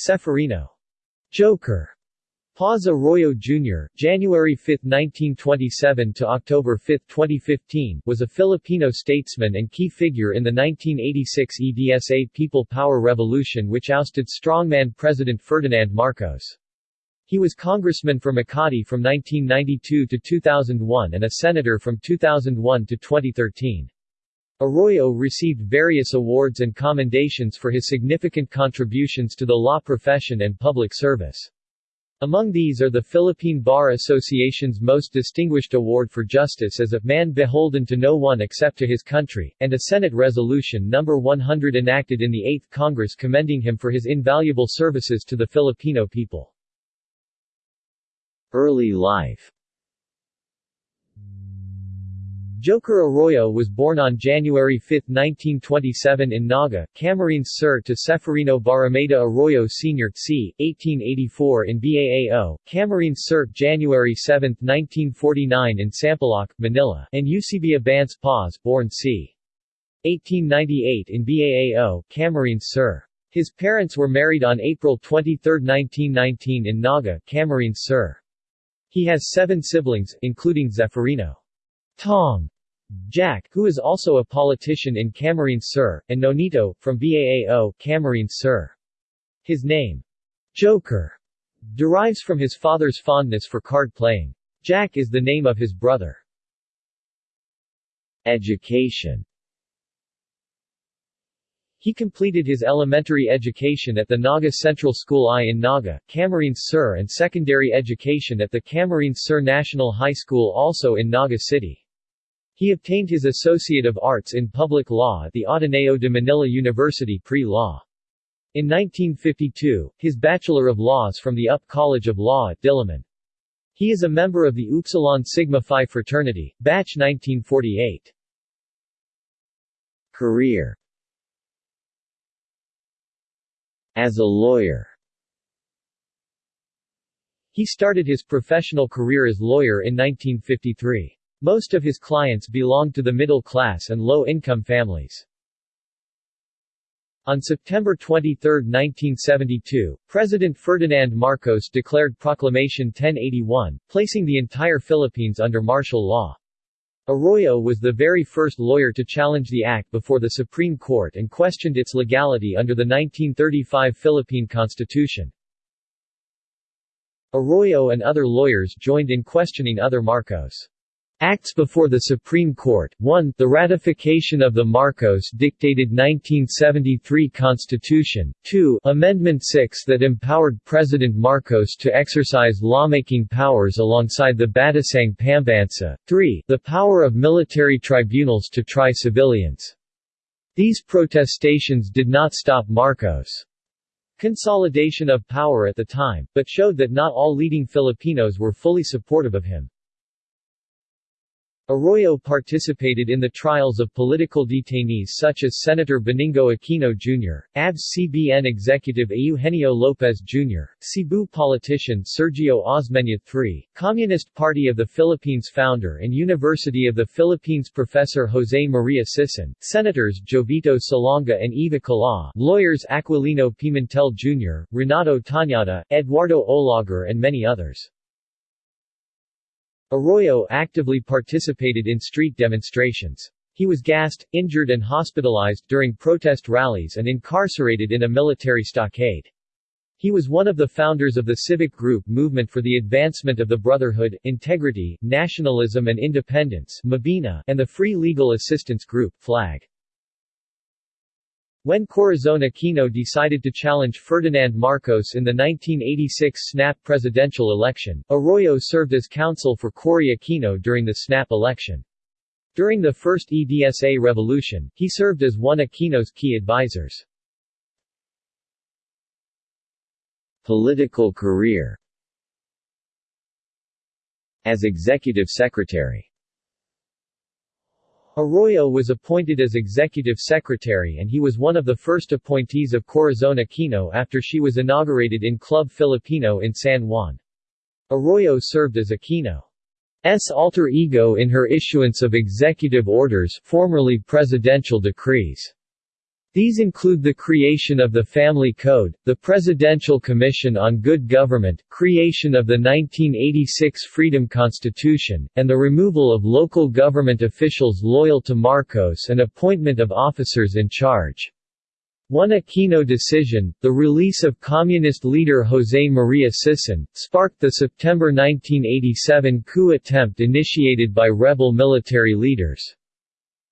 Ceferino. Joker. Paz Arroyo Jr., January 5, 1927 to October 5, 2015, was a Filipino statesman and key figure in the 1986 EDSA People Power Revolution which ousted strongman President Ferdinand Marcos. He was congressman for Makati from 1992 to 2001 and a senator from 2001 to 2013. Arroyo received various awards and commendations for his significant contributions to the law profession and public service. Among these are the Philippine Bar Association's Most Distinguished Award for Justice as a man beholden to no one except to his country, and a Senate Resolution No. 100 enacted in the 8th Congress commending him for his invaluable services to the Filipino people. Early life Joker Arroyo was born on January 5, 1927 in Naga, Camarines Sur to Ceferino Barrameda Arroyo Sr. c. 1884 in Baao, Camarines Sur, January 7, 1949 in Sampaloc, Manila, and Eusebia Bance Paz born c. 1898 in Baao, Camarines Sur. His parents were married on April 23, 1919 in Naga, Camarines Sur. He has seven siblings, including Zeferino. Tong Jack, who is also a politician in Camarines Sur, and Nonito, from Baao, Camarines Sur. His name, Joker, derives from his father's fondness for card playing. Jack is the name of his brother. Education he completed his elementary education at the Naga Central School I in Naga, Camarines Sur and secondary education at the Camarines Sur National High School also in Naga City. He obtained his Associate of Arts in Public Law at the Ateneo de Manila University pre-law. In 1952, his Bachelor of Laws from the UP College of Law at Diliman. He is a member of the Upsilon Sigma Phi fraternity, batch 1948. Career As a lawyer He started his professional career as lawyer in 1953. Most of his clients belonged to the middle class and low-income families. On September 23, 1972, President Ferdinand Marcos declared Proclamation 1081, placing the entire Philippines under martial law. Arroyo was the very first lawyer to challenge the act before the Supreme Court and questioned its legality under the 1935 Philippine Constitution. Arroyo and other lawyers joined in questioning other Marcos Acts before the Supreme Court 1. The ratification of the Marcos-dictated 1973 Constitution 2. Amendment 6 that empowered President Marcos to exercise lawmaking powers alongside the Batasang Pambansa 3. The power of military tribunals to try civilians. These protestations did not stop Marcos' consolidation of power at the time, but showed that not all leading Filipinos were fully supportive of him. Arroyo participated in the trials of political detainees such as Senator Benigno Aquino Jr., ABS-CBN executive Eugenio Lopez Jr., Cebu politician Sergio Osmeña III, Communist Party of the Philippines founder and University of the Philippines professor Jose Maria Sison, Senators Jovito Salonga and Eva Kalaw, lawyers Aquilino Pimentel Jr., Renato Tañada, Eduardo Olaguer and many others. Arroyo actively participated in street demonstrations. He was gassed, injured and hospitalized during protest rallies and incarcerated in a military stockade. He was one of the founders of the civic group Movement for the Advancement of the Brotherhood, Integrity, Nationalism and Independence and the Free Legal Assistance Group FLAG. When Corazon Aquino decided to challenge Ferdinand Marcos in the 1986 SNAP presidential election, Arroyo served as counsel for Cory Aquino during the SNAP election. During the first EDSA revolution, he served as one of Aquino's key advisors. Political career As executive secretary Arroyo was appointed as executive secretary and he was one of the first appointees of Corazon Aquino after she was inaugurated in Club Filipino in San Juan. Arroyo served as Aquino's alter ego in her issuance of executive orders formerly presidential decrees. These include the creation of the Family Code, the Presidential Commission on Good Government, creation of the 1986 Freedom Constitution, and the removal of local government officials loyal to Marcos and appointment of officers in charge. One Aquino decision, the release of communist leader José María Sison, sparked the September 1987 coup attempt initiated by rebel military leaders.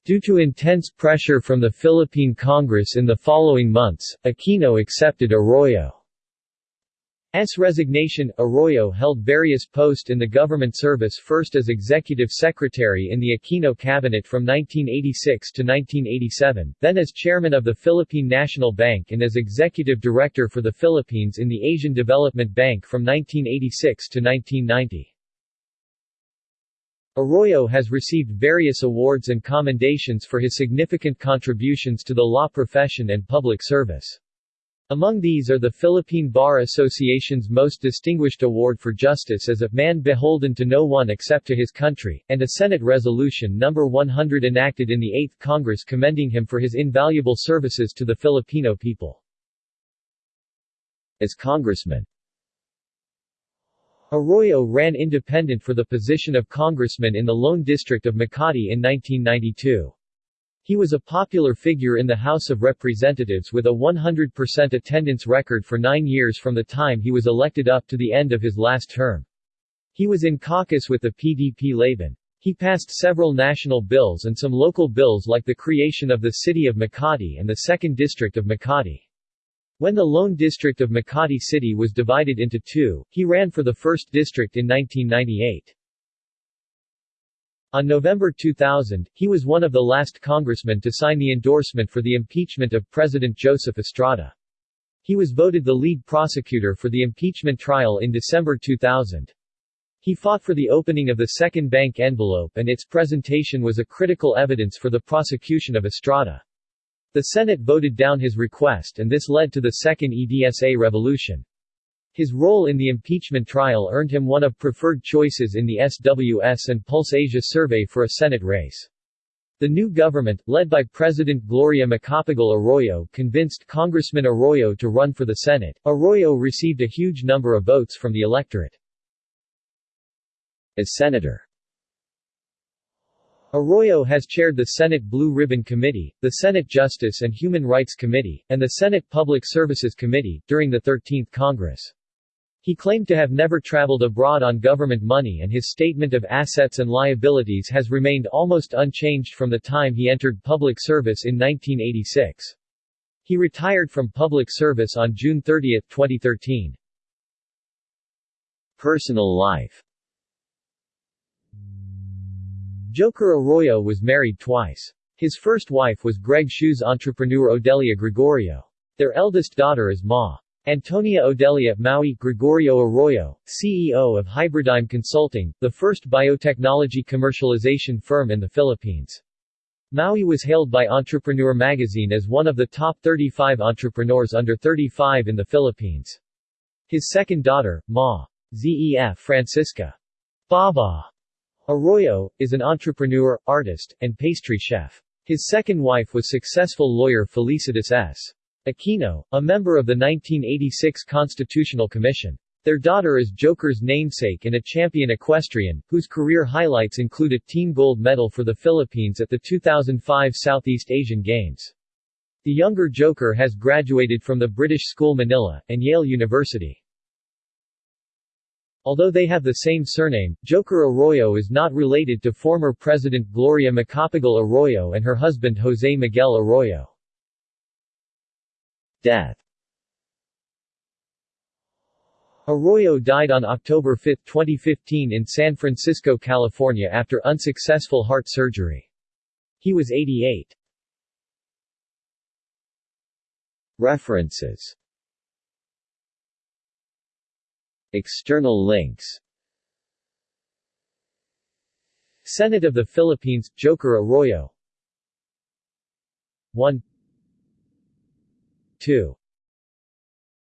Due to intense pressure from the Philippine Congress in the following months, Aquino accepted Arroyo's resignation. Arroyo held various posts in the government service first as executive secretary in the Aquino cabinet from 1986 to 1987, then as chairman of the Philippine National Bank and as executive director for the Philippines in the Asian Development Bank from 1986 to 1990. Arroyo has received various awards and commendations for his significant contributions to the law profession and public service. Among these are the Philippine Bar Association's Most Distinguished Award for Justice as a man beholden to no one except to his country, and a Senate Resolution No. 100 enacted in the 8th Congress commending him for his invaluable services to the Filipino people. As congressman Arroyo ran independent for the position of congressman in the Lone District of Makati in 1992. He was a popular figure in the House of Representatives with a 100% attendance record for nine years from the time he was elected up to the end of his last term. He was in caucus with the PDP Laban. He passed several national bills and some local bills like the creation of the city of Makati and the 2nd District of Makati. When the lone district of Makati City was divided into two, he ran for the 1st District in 1998. On November 2000, he was one of the last congressmen to sign the endorsement for the impeachment of President Joseph Estrada. He was voted the lead prosecutor for the impeachment trial in December 2000. He fought for the opening of the second bank envelope and its presentation was a critical evidence for the prosecution of Estrada. The Senate voted down his request and this led to the Second EDSA revolution. His role in the impeachment trial earned him one of preferred choices in the SWS and Pulse Asia survey for a Senate race. The new government, led by President Gloria Macapagal Arroyo convinced Congressman Arroyo to run for the Senate. Arroyo received a huge number of votes from the electorate. As senator Arroyo has chaired the Senate Blue Ribbon Committee, the Senate Justice and Human Rights Committee, and the Senate Public Services Committee, during the 13th Congress. He claimed to have never traveled abroad on government money and his statement of assets and liabilities has remained almost unchanged from the time he entered public service in 1986. He retired from public service on June 30, 2013. Personal life Joker Arroyo was married twice. His first wife was Greg Shoes entrepreneur Odelia Gregorio. Their eldest daughter is Ma. Antonia Odelia Maui Gregorio Arroyo, CEO of Hybridigm Consulting, the first biotechnology commercialization firm in the Philippines. Maui was hailed by Entrepreneur magazine as one of the top 35 entrepreneurs under 35 in the Philippines. His second daughter, Ma. Zef Francisca Baba Arroyo, is an entrepreneur, artist, and pastry chef. His second wife was successful lawyer Felicitas S. Aquino, a member of the 1986 Constitutional Commission. Their daughter is Joker's namesake and a champion equestrian, whose career highlights include a team gold medal for the Philippines at the 2005 Southeast Asian Games. The younger Joker has graduated from the British School Manila, and Yale University. Although they have the same surname, Joker Arroyo is not related to former President Gloria Macapagal Arroyo and her husband José Miguel Arroyo. Death Arroyo died on October 5, 2015 in San Francisco, California after unsuccessful heart surgery. He was 88. References External links. Senate of the Philippines, Joker Arroyo. 1 2